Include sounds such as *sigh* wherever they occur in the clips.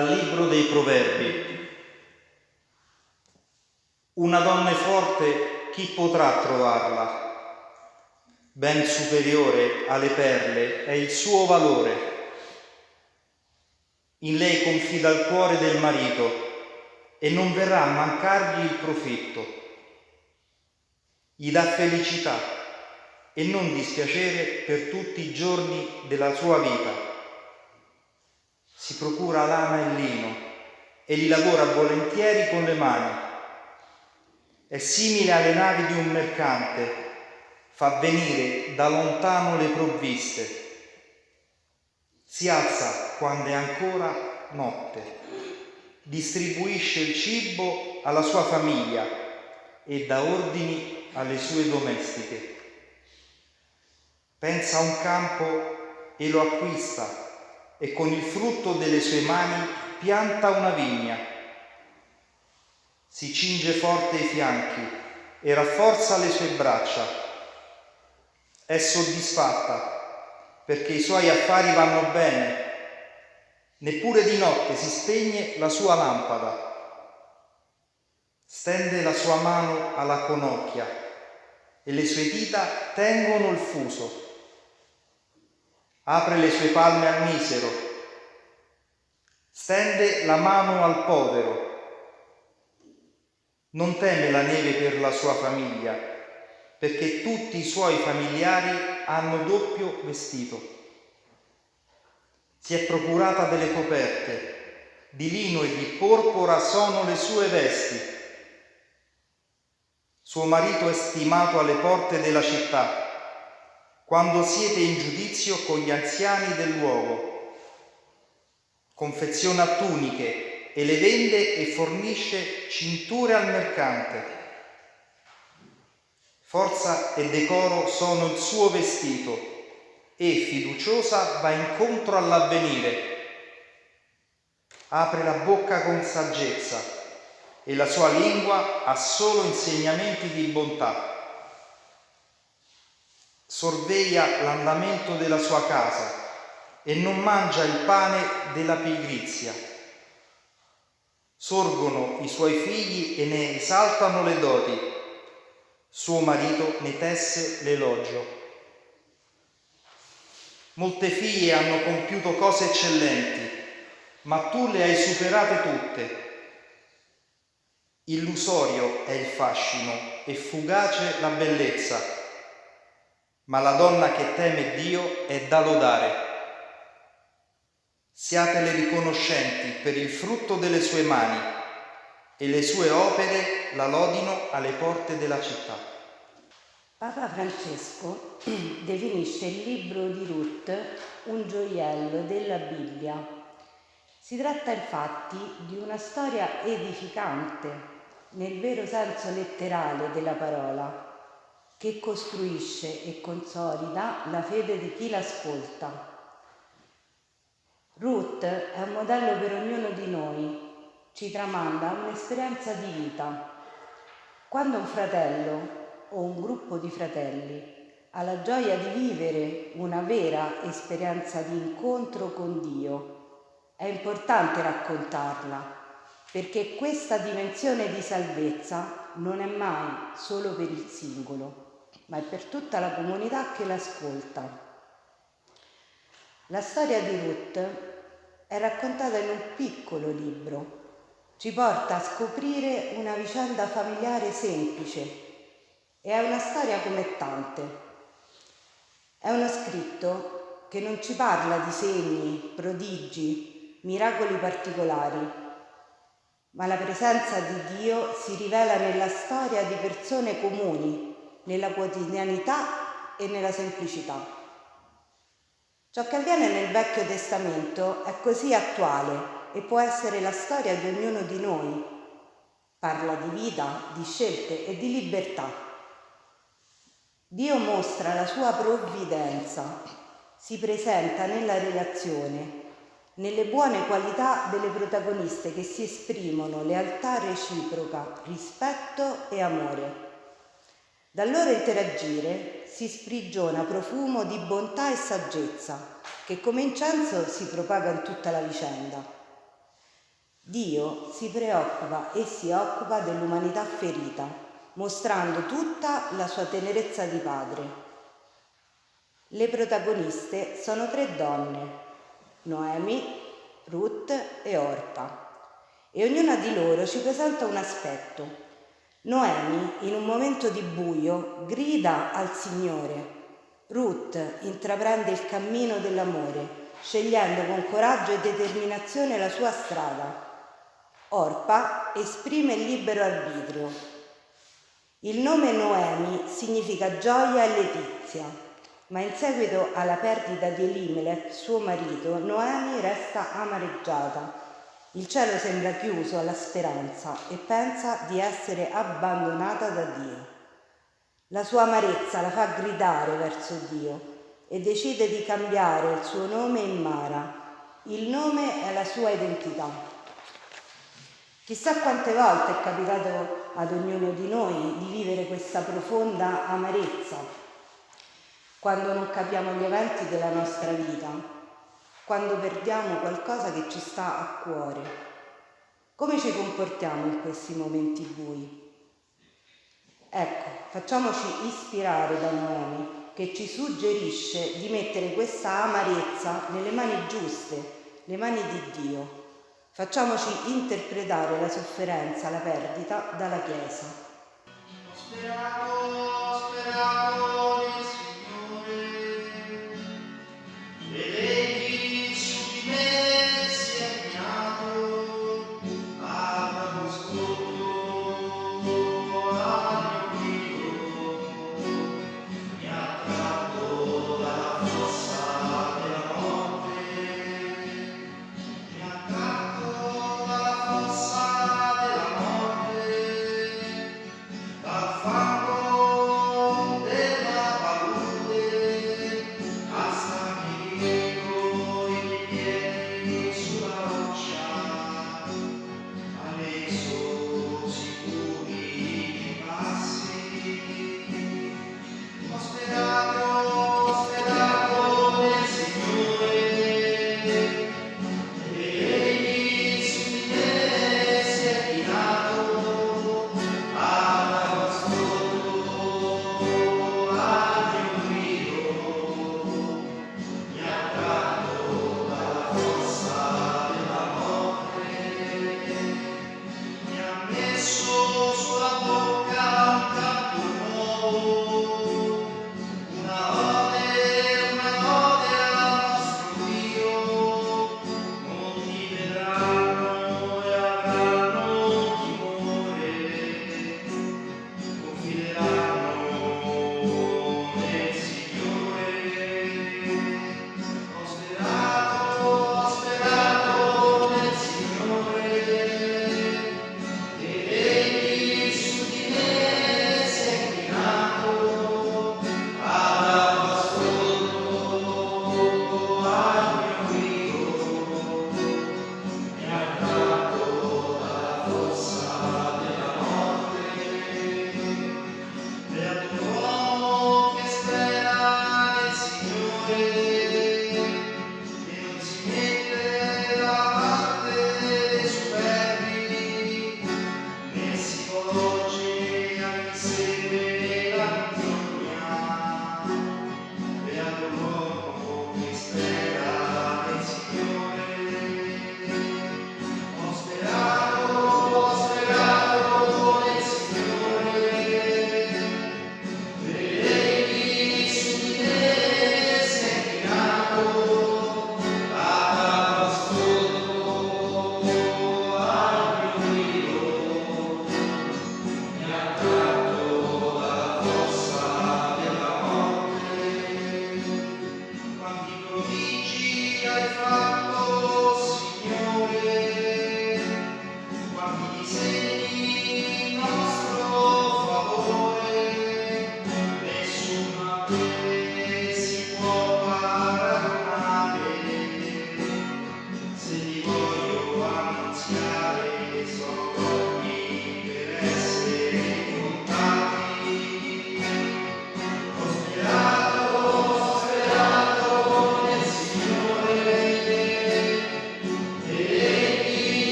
Dal Libro dei Proverbi. Una donna forte, chi potrà trovarla? Ben superiore alle perle è il suo valore. In lei confida il cuore del marito e non verrà a mancargli il profitto. Gli dà felicità e non dispiacere per tutti i giorni della sua vita si procura lana e lino e li lavora volentieri con le mani. È simile alle navi di un mercante, fa venire da lontano le provviste. Si alza quando è ancora notte, distribuisce il cibo alla sua famiglia e dà ordini alle sue domestiche. Pensa a un campo e lo acquista e con il frutto delle sue mani pianta una vigna. Si cinge forte i fianchi e rafforza le sue braccia. È soddisfatta perché i suoi affari vanno bene. Neppure di notte si spegne la sua lampada. Stende la sua mano alla conocchia e le sue dita tengono il fuso apre le sue palme al misero, stende la mano al povero, non teme la neve per la sua famiglia, perché tutti i suoi familiari hanno doppio vestito. Si è procurata delle coperte, di lino e di porpora sono le sue vesti. Suo marito è stimato alle porte della città, quando siete in giudizio con gli anziani del luogo. Confeziona tuniche e le vende e fornisce cinture al mercante. Forza e decoro sono il suo vestito e fiduciosa va incontro all'avvenire. Apre la bocca con saggezza e la sua lingua ha solo insegnamenti di bontà. Sorveglia l'andamento della sua casa e non mangia il pane della pigrizia. Sorgono i suoi figli e ne esaltano le doti. Suo marito ne tesse l'elogio. Molte figlie hanno compiuto cose eccellenti, ma tu le hai superate tutte. Illusorio è il fascino e fugace la bellezza, ma la donna che teme Dio è da lodare. Siatele riconoscenti per il frutto delle sue mani e le sue opere la lodino alle porte della città. Papa Francesco *clears throat* definisce il libro di Ruth un gioiello della Bibbia. Si tratta infatti di una storia edificante, nel vero senso letterale della parola, che costruisce e consolida la fede di chi l'ascolta. Ruth è un modello per ognuno di noi, ci tramanda un'esperienza di vita. Quando un fratello o un gruppo di fratelli ha la gioia di vivere una vera esperienza di incontro con Dio, è importante raccontarla perché questa dimensione di salvezza non è mai solo per il singolo, ma è per tutta la comunità che l'ascolta. La storia di Ruth è raccontata in un piccolo libro, ci porta a scoprire una vicenda familiare semplice e è una storia come tante. È uno scritto che non ci parla di segni, prodigi, miracoli particolari, ma la presenza di Dio si rivela nella storia di persone comuni, nella quotidianità e nella semplicità. Ciò che avviene nel Vecchio Testamento è così attuale e può essere la storia di ognuno di noi. Parla di vita, di scelte e di libertà. Dio mostra la sua provvidenza, si presenta nella relazione, nelle buone qualità delle protagoniste che si esprimono lealtà reciproca, rispetto e amore. Dal loro interagire si sprigiona profumo di bontà e saggezza che come incenso si propaga in tutta la vicenda. Dio si preoccupa e si occupa dell'umanità ferita mostrando tutta la sua tenerezza di padre. Le protagoniste sono tre donne, Noemi, Ruth e Orpa, e ognuna di loro ci presenta un aspetto. Noemi, in un momento di buio, grida al Signore. Ruth intraprende il cammino dell'amore, scegliendo con coraggio e determinazione la sua strada. Orpa esprime il libero arbitrio, il nome Noemi significa gioia e letizia, ma in seguito alla perdita di Elimelech, suo marito, Noemi resta amareggiata. Il cielo sembra chiuso alla speranza e pensa di essere abbandonata da Dio. La sua amarezza la fa gridare verso Dio e decide di cambiare il suo nome in Mara. Il nome è la sua identità. Chissà quante volte è capitato ad ognuno di noi di vivere questa profonda amarezza quando non capiamo gli eventi della nostra vita, quando perdiamo qualcosa che ci sta a cuore. Come ci comportiamo in questi momenti bui? Ecco, facciamoci ispirare da Noemi che ci suggerisce di mettere questa amarezza nelle mani giuste, le mani di Dio Facciamoci interpretare la sofferenza, la perdita dalla Chiesa.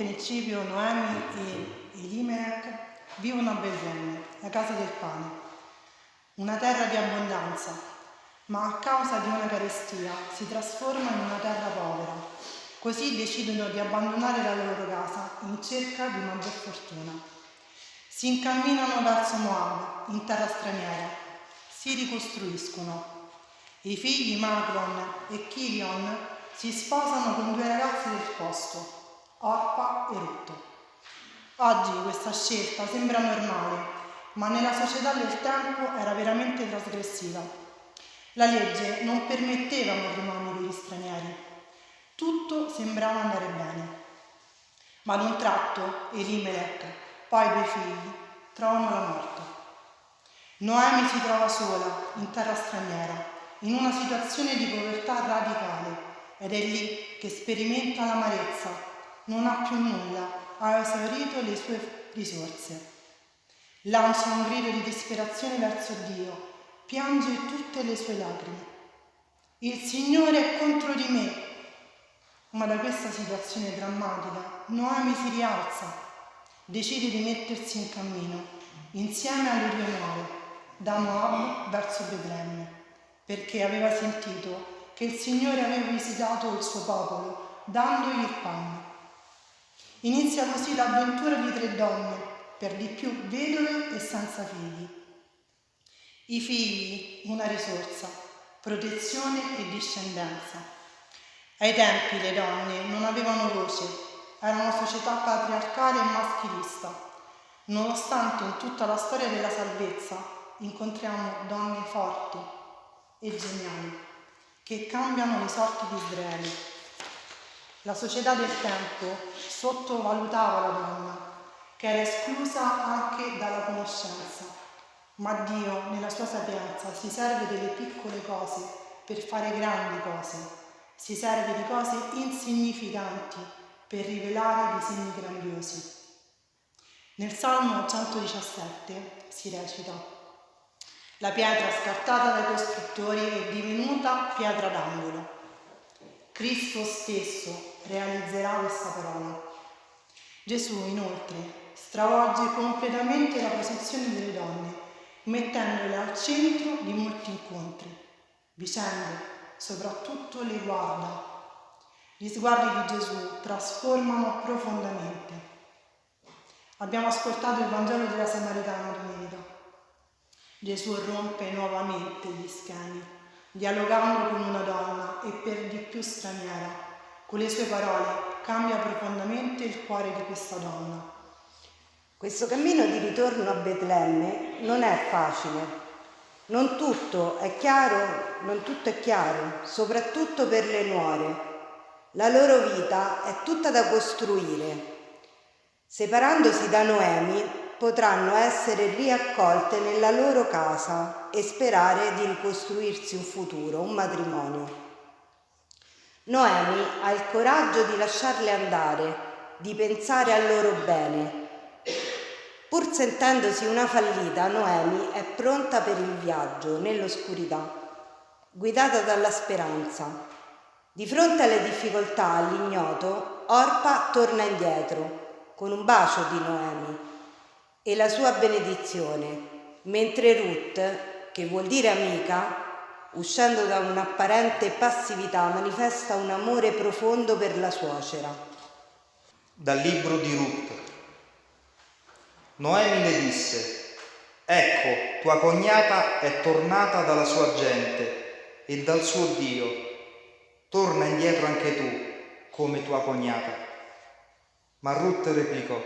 principio Noemi e Elimelech vivono a Betlemme, la casa del pane, una terra di abbondanza, ma a causa di una carestia si trasforma in una terra povera. Così decidono di abbandonare la loro casa in cerca di maggior fortuna. Si incamminano verso Moab, in terra straniera, si ricostruiscono. I figli Macron e Kirion si sposano con due ragazze del posto Orpa e Rutto. Oggi questa scelta sembra normale, ma nella società del tempo era veramente trasgressiva. La legge non permetteva matrimoni per gli stranieri. Tutto sembrava andare bene. Ma ad un tratto Elimelech, poi i due figli, trovano la morte. Noemi si trova sola, in terra straniera, in una situazione di povertà radicale ed è lì che sperimenta l'amarezza. Non ha più nulla ha esaurito le sue risorse. Lancia un grido di disperazione verso Dio, piange tutte le sue lacrime. Il Signore è contro di me. Ma da questa situazione drammatica Noemi si rialza, decide di mettersi in cammino insieme alle due nuove, da Moab verso Betlemme, perché aveva sentito che il Signore aveva visitato il suo popolo, dandogli il pane. Inizia così l'avventura di tre donne, per di più vedove e senza figli. I figli, una risorsa, protezione e discendenza. Ai tempi le donne non avevano voce, era una società patriarcale e maschilista. Nonostante in tutta la storia della salvezza incontriamo donne forti e geniali che cambiano le sorti di Israele la società del tempo sottovalutava la donna, che era esclusa anche dalla conoscenza, ma Dio, nella sua sapienza, si serve delle piccole cose per fare grandi cose, si serve di cose insignificanti per rivelare disegni grandiosi. Nel Salmo 117 si recita La pietra scartata dai costruttori è divenuta pietra d'angolo. Cristo stesso realizzerà questa parola. Gesù inoltre stravolge completamente la posizione delle donne, mettendole al centro di molti incontri. Vicende, soprattutto le guarda. Gli sguardi di Gesù trasformano profondamente. Abbiamo ascoltato il Vangelo della Samaritana domenica. Gesù rompe nuovamente gli schemi dialogando con una donna e per di più straniera. Con le sue parole cambia profondamente il cuore di questa donna. Questo cammino di ritorno a Betlemme non è facile. Non tutto è chiaro, non tutto è chiaro, soprattutto per le nuore. La loro vita è tutta da costruire. Separandosi da Noemi, potranno essere riaccolte nella loro casa e sperare di ricostruirsi un futuro, un matrimonio. Noemi ha il coraggio di lasciarle andare, di pensare al loro bene. Pur sentendosi una fallita, Noemi è pronta per il viaggio nell'oscurità, guidata dalla speranza. Di fronte alle difficoltà, all'ignoto, Orpa torna indietro con un bacio di Noemi e la sua benedizione, mentre Ruth, che vuol dire amica, uscendo da un'apparente passività, manifesta un amore profondo per la suocera. Dal libro di Ruth. Noemi le disse, ecco, tua cognata è tornata dalla sua gente e dal suo Dio. Torna indietro anche tu, come tua cognata. Ma Ruth replicò,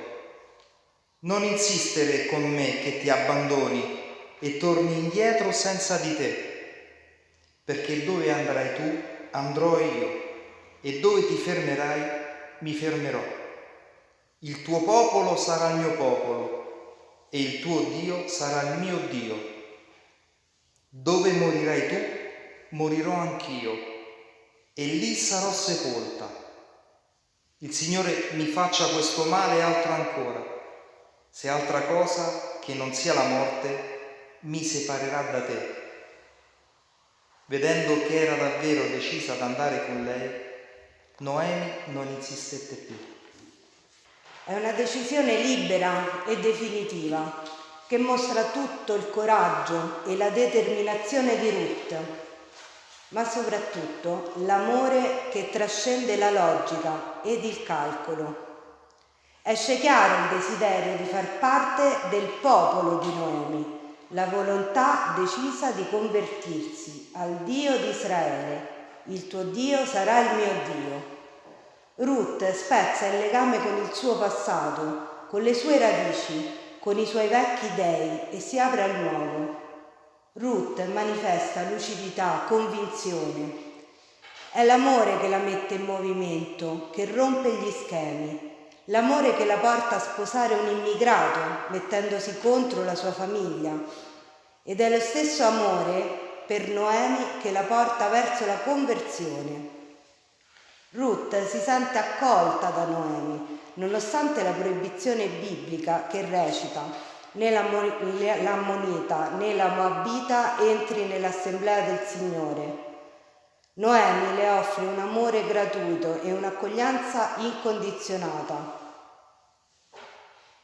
non insistere con me che ti abbandoni e torni indietro senza di te, perché dove andrai tu andrò io e dove ti fermerai mi fermerò. Il tuo popolo sarà il mio popolo e il tuo Dio sarà il mio Dio. Dove morirai tu, morirò anch'io e lì sarò sepolta. Il Signore mi faccia questo male e altro ancora se altra cosa che non sia la morte mi separerà da te. Vedendo che era davvero decisa ad andare con lei, Noemi non insistette più. È una decisione libera e definitiva che mostra tutto il coraggio e la determinazione di Ruth, ma soprattutto l'amore che trascende la logica ed il calcolo. Esce chiaro il desiderio di far parte del popolo di Noemi, la volontà decisa di convertirsi al Dio di Israele. Il tuo Dio sarà il mio Dio. Ruth spezza il legame con il suo passato, con le sue radici, con i suoi vecchi dei e si apre al nuovo. Ruth manifesta lucidità, convinzione. È l'amore che la mette in movimento, che rompe gli schemi, l'amore che la porta a sposare un immigrato mettendosi contro la sua famiglia ed è lo stesso amore per Noemi che la porta verso la conversione. Ruth si sente accolta da Noemi, nonostante la proibizione biblica che recita né l'ammonita né la moabita entri nell'assemblea del Signore. Noemi le offre un amore gratuito e un'accoglienza incondizionata.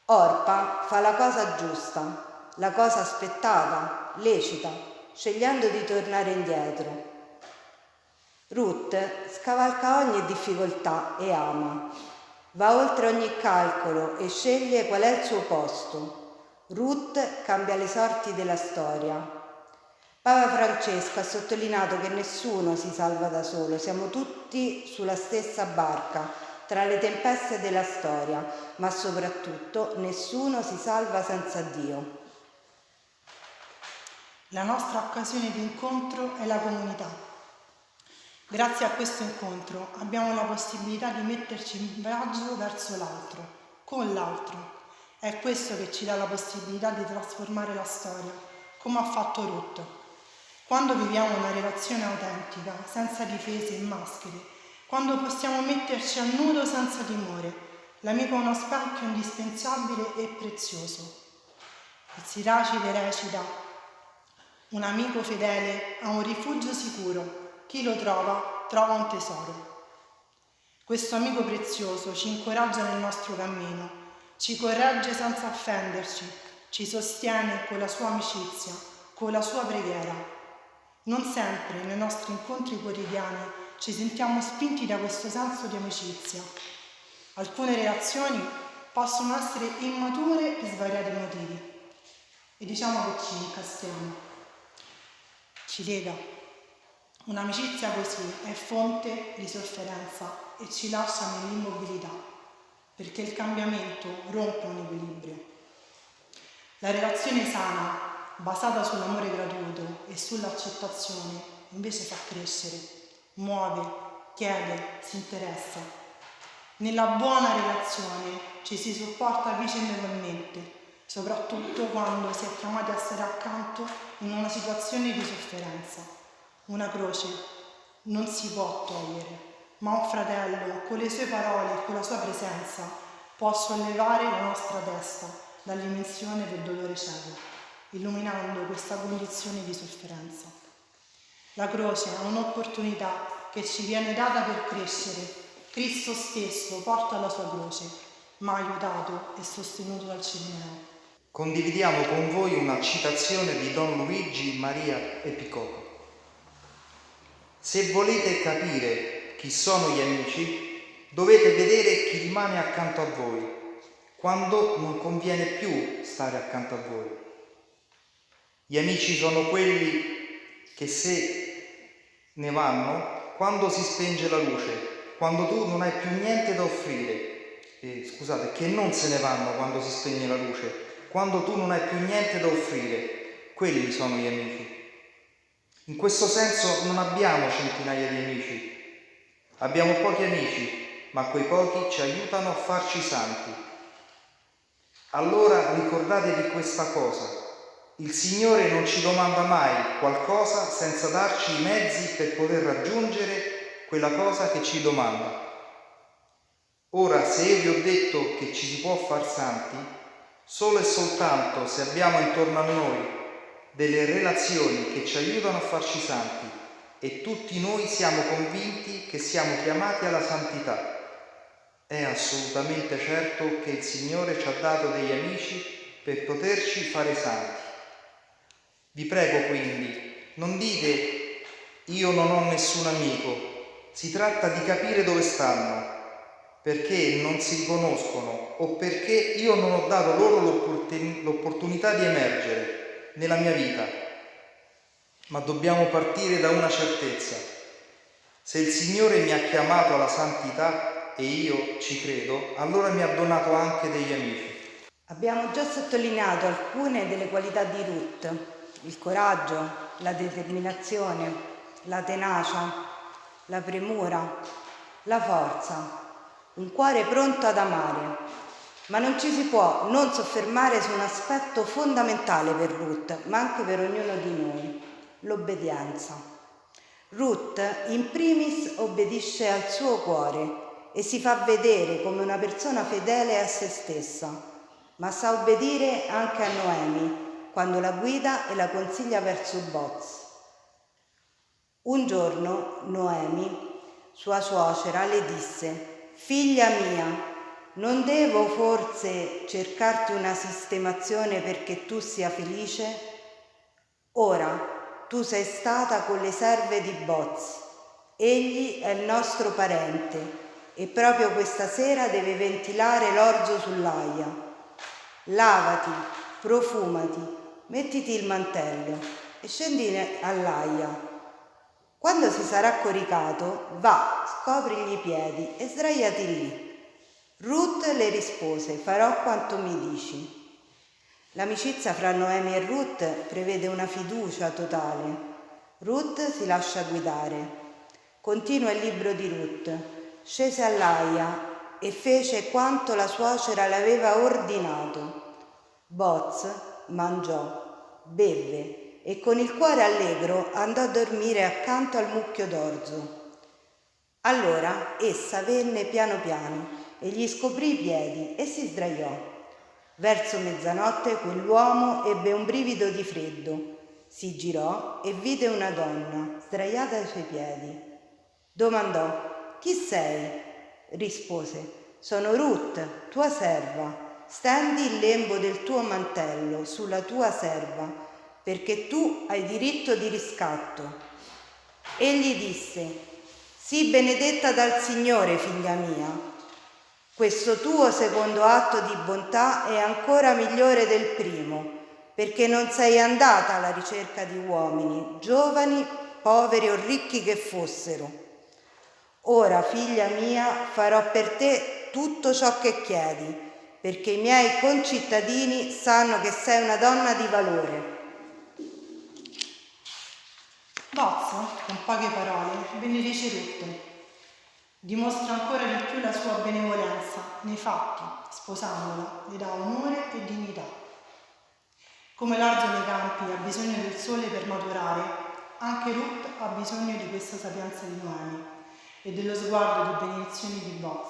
Orpa fa la cosa giusta, la cosa aspettata, lecita, scegliendo di tornare indietro. Ruth scavalca ogni difficoltà e ama, va oltre ogni calcolo e sceglie qual è il suo posto. Ruth cambia le sorti della storia. Papa Francesco ha sottolineato che nessuno si salva da solo, siamo tutti sulla stessa barca, tra le tempeste della storia, ma soprattutto nessuno si salva senza Dio. La nostra occasione di incontro è la comunità. Grazie a questo incontro abbiamo la possibilità di metterci in viaggio verso l'altro, con l'altro. È questo che ci dà la possibilità di trasformare la storia, come ha fatto Ruth. Quando viviamo una relazione autentica, senza difese e maschere, quando possiamo metterci a nudo senza timore, l'amico è uno specchio indispensabile e prezioso. Il Siracide recita, un amico fedele ha un rifugio sicuro, chi lo trova trova un tesoro. Questo amico prezioso ci incoraggia nel nostro cammino, ci corregge senza offenderci, ci sostiene con la sua amicizia, con la sua preghiera non sempre nei nostri incontri quotidiani ci sentiamo spinti da questo senso di amicizia. Alcune relazioni possono essere immature per svariati motivi e diciamo che ci incastriamo, ci lega. Un'amicizia così è fonte di sofferenza e ci lascia nell'immobilità perché il cambiamento rompe un equilibrio. La relazione sana basata sull'amore gratuito e sull'accettazione, invece fa crescere, muove, chiede, si interessa. Nella buona relazione ci si sopporta vicendevolmente, soprattutto quando si è chiamati a stare accanto in una situazione di sofferenza. Una croce non si può togliere, ma un fratello con le sue parole e con la sua presenza può sollevare la nostra testa dall'immensione del dolore cieco illuminando questa condizione di sofferenza. La croce è un'opportunità che ci viene data per crescere. Cristo stesso porta la sua croce, ma aiutato e sostenuto dal Cirineo. Condividiamo con voi una citazione di Don Luigi Maria Epicoco. Se volete capire chi sono gli amici, dovete vedere chi rimane accanto a voi, quando non conviene più stare accanto a voi. Gli amici sono quelli che se ne vanno quando si spenge la luce, quando tu non hai più niente da offrire. Eh, scusate, che non se ne vanno quando si spegne la luce, quando tu non hai più niente da offrire. Quelli sono gli amici. In questo senso non abbiamo centinaia di amici, abbiamo pochi amici, ma quei pochi ci aiutano a farci santi. Allora ricordatevi questa cosa il Signore non ci domanda mai qualcosa senza darci i mezzi per poter raggiungere quella cosa che ci domanda. Ora, se io vi ho detto che ci si può far santi, solo e soltanto se abbiamo intorno a noi delle relazioni che ci aiutano a farci santi e tutti noi siamo convinti che siamo chiamati alla santità. È assolutamente certo che il Signore ci ha dato degli amici per poterci fare santi. Vi prego quindi, non dite io non ho nessun amico, si tratta di capire dove stanno, perché non si riconoscono o perché io non ho dato loro l'opportunità di emergere nella mia vita. Ma dobbiamo partire da una certezza. Se il Signore mi ha chiamato alla santità e io ci credo, allora mi ha donato anche degli amici. Abbiamo già sottolineato alcune delle qualità di Ruth, il coraggio, la determinazione, la tenacia, la premura, la forza, un cuore pronto ad amare. Ma non ci si può non soffermare su un aspetto fondamentale per Ruth, ma anche per ognuno di noi, l'obbedienza. Ruth in primis obbedisce al suo cuore e si fa vedere come una persona fedele a se stessa, ma sa obbedire anche a Noemi quando la guida e la consiglia verso Boz. Un giorno Noemi, sua suocera, le disse Figlia mia, non devo forse cercarti una sistemazione perché tu sia felice? Ora tu sei stata con le serve di Boz. Egli è il nostro parente e proprio questa sera deve ventilare l'orzo sull'aia. Lavati, profumati, mettiti il mantello e scendi all'aia quando si sarà coricato, va, scoprigli i piedi e sdraiati lì. Ruth le rispose, farò quanto mi dici. L'amicizia fra Noemi e Ruth prevede una fiducia totale. Ruth si lascia guidare. Continua il libro di Ruth. Scese all'aia e fece quanto la suocera le aveva ordinato. Boz mangiò, beve e con il cuore allegro andò a dormire accanto al mucchio d'orzo. Allora essa venne piano piano e gli scoprì i piedi e si sdraiò. Verso mezzanotte quell'uomo ebbe un brivido di freddo, si girò e vide una donna sdraiata ai suoi piedi. Domandò, chi sei? Rispose, sono Ruth, tua serva. Stendi il lembo del tuo mantello sulla tua serva perché tu hai diritto di riscatto. Egli disse, sii benedetta dal Signore, figlia mia. Questo tuo secondo atto di bontà è ancora migliore del primo, perché non sei andata alla ricerca di uomini, giovani, poveri o ricchi che fossero. Ora, figlia mia, farò per te tutto ciò che chiedi, perché i miei concittadini sanno che sei una donna di valore Bozzo, con poche parole, benedice Ruth. Dimostra ancora di più la sua benevolenza nei fatti, sposandola, le dà onore e dignità. Come l'arzo nei campi ha bisogno del sole per maturare, anche Ruth ha bisogno di questa sapienza di Noemi e dello sguardo di benedizione di Boz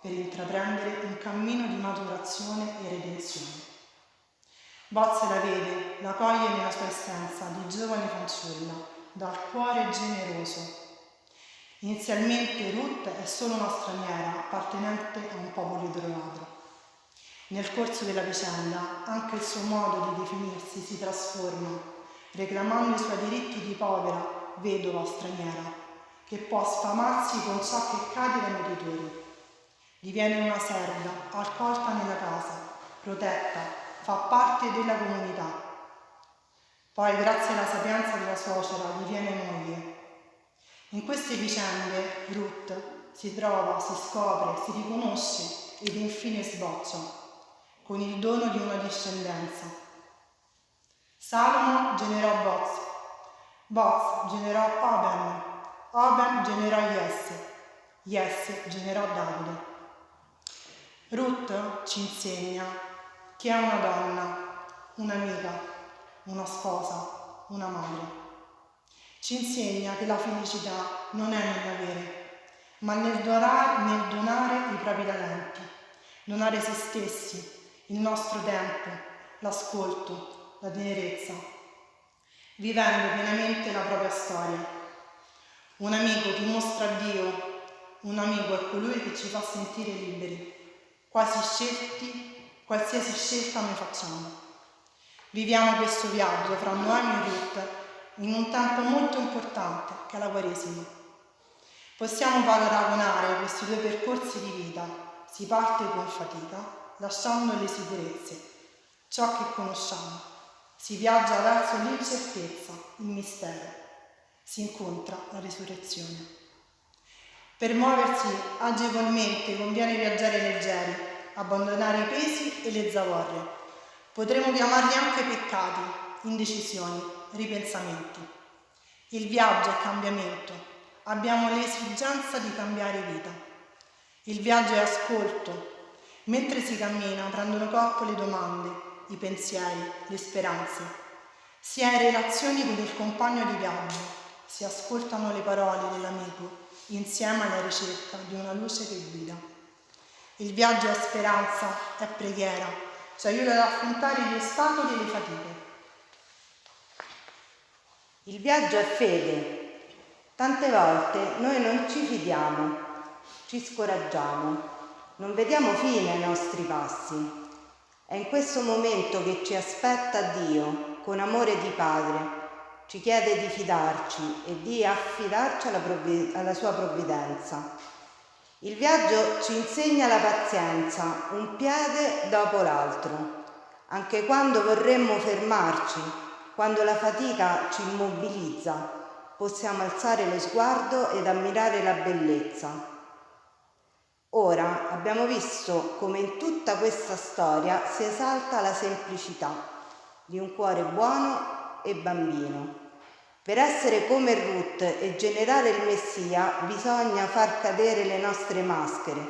per intraprendere un cammino di maturazione e redenzione. Boz la vede, la coglie nella sua essenza di giovane fanciulla dal cuore generoso. Inizialmente Ruth è solo una straniera appartenente a un popolo idolato. Nel corso della vicenda anche il suo modo di definirsi si trasforma, reclamando i suoi diritti di povera, vedova straniera, che può sfamarsi con ciò che cade dai meditori. Diviene una serva, accolta nella casa, protetta, fa parte della comunità poi, grazie alla sapienza della suocera, diviene moglie. In queste vicende Ruth si trova, si scopre, si riconosce ed infine sboccia, con il dono di una discendenza. Salomo generò Boz, Boz generò Oben, Oben generò Jesse, Jesse generò Davide. Ruth ci insegna che è una donna, un'amica, una sposa, una madre. Ci insegna che la felicità non è nell'avere, ma nel donare, nel donare i propri talenti, donare se stessi, il nostro tempo, l'ascolto, la tenerezza, vivendo pienamente la propria storia. Un amico che mostra Dio Un amico è colui che ci fa sentire liberi, quasi scelti, qualsiasi scelta noi facciamo. Viviamo questo viaggio fra Noemi e Ruth in un tempo molto importante che è la Quaresima. Possiamo paragonare questi due percorsi di vita. Si parte con fatica, lasciando le sicurezze, ciò che conosciamo. Si viaggia verso l'incertezza, il mistero. Si incontra la risurrezione. Per muoversi agevolmente conviene viaggiare leggeri, abbandonare i pesi e le zavorre Potremmo chiamarli anche peccati, indecisioni, ripensamenti. Il viaggio è cambiamento. Abbiamo l'esigenza di cambiare vita. Il viaggio è ascolto. Mentre si cammina prendono corpo le domande, i pensieri, le speranze. Si è in relazioni con il compagno di viaggio, si ascoltano le parole dell'amico insieme alla ricerca di una luce che guida. Il viaggio è speranza, è preghiera, ci aiuta ad affrontare gli ostacoli e le fatiche. Il viaggio è fede. Tante volte noi non ci fidiamo, ci scoraggiamo, non vediamo fine ai nostri passi. È in questo momento che ci aspetta Dio, con amore di Padre, ci chiede di fidarci e di affidarci alla, provvid- alla sua provvidenza. Il viaggio ci insegna la pazienza, un piede dopo l'altro, anche quando vorremmo fermarci, quando la fatica ci immobilizza, possiamo alzare lo sguardo ed ammirare la bellezza. Ora abbiamo visto come in tutta questa storia si esalta la semplicità di un cuore buono e bambino per essere come Ruth e generare il Messia bisogna far cadere le nostre maschere,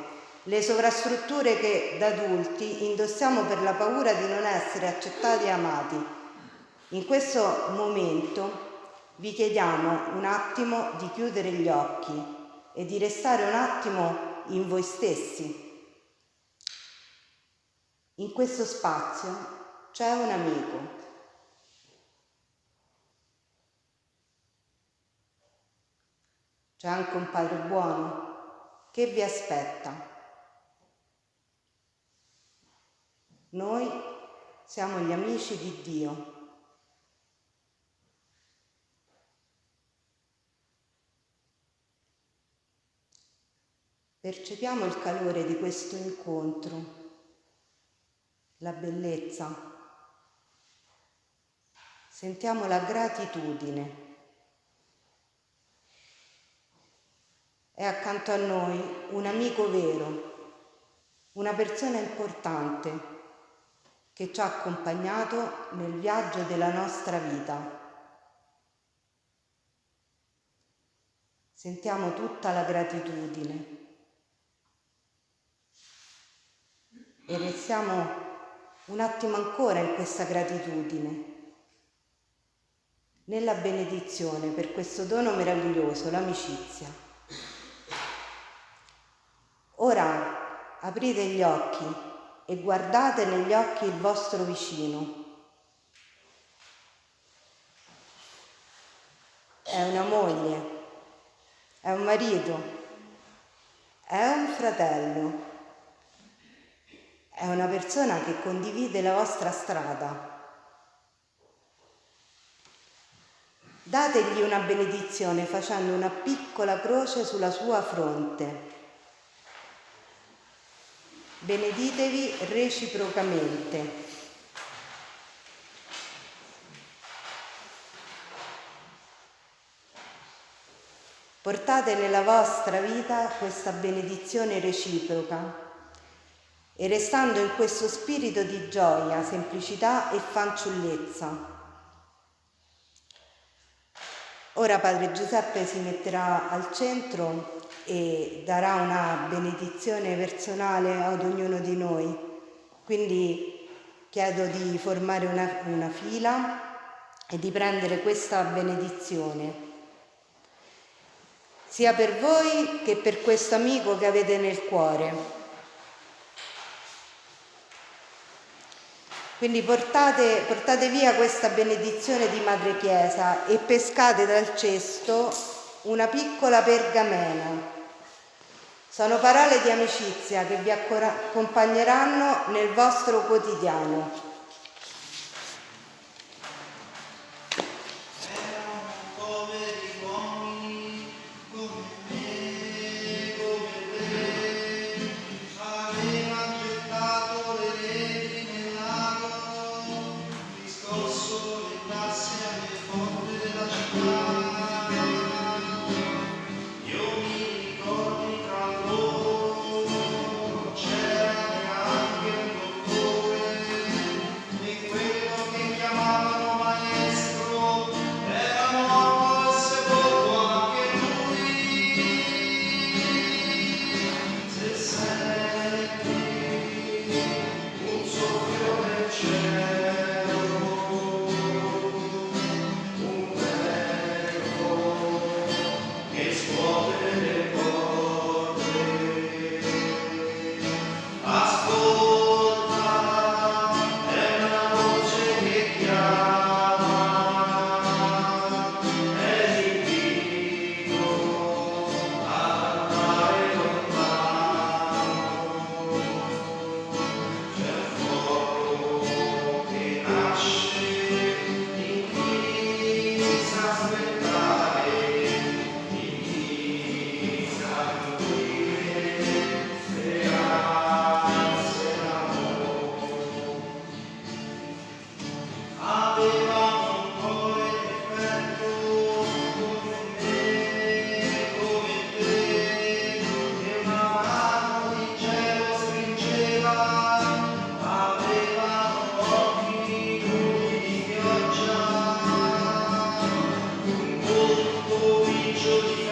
le sovrastrutture che da adulti indossiamo per la paura di non essere accettati e amati. In questo momento vi chiediamo un attimo di chiudere gli occhi e di restare un attimo in voi stessi. In questo spazio c'è un amico C'è anche un Padre buono che vi aspetta. Noi siamo gli amici di Dio. Percepiamo il calore di questo incontro, la bellezza. Sentiamo la gratitudine. È accanto a noi un amico vero, una persona importante che ci ha accompagnato nel viaggio della nostra vita. Sentiamo tutta la gratitudine e restiamo un attimo ancora in questa gratitudine, nella benedizione per questo dono meraviglioso, l'amicizia. Ora aprite gli occhi e guardate negli occhi il vostro vicino. È una moglie, è un marito, è un fratello, è una persona che condivide la vostra strada. Dategli una benedizione facendo una piccola croce sulla sua fronte. Beneditevi reciprocamente. Portate nella vostra vita questa benedizione reciproca e restando in questo spirito di gioia, semplicità e fanciullezza. Ora Padre Giuseppe si metterà al centro e darà una benedizione personale ad ognuno di noi. Quindi chiedo di formare una, una fila e di prendere questa benedizione sia per voi che per questo amico che avete nel cuore. Quindi portate, portate, via questa benedizione di Madre Chiesa e pescate dal cesto una piccola pergamena Sono parole di amicizia che vi accompagneranno nel vostro quotidiano surely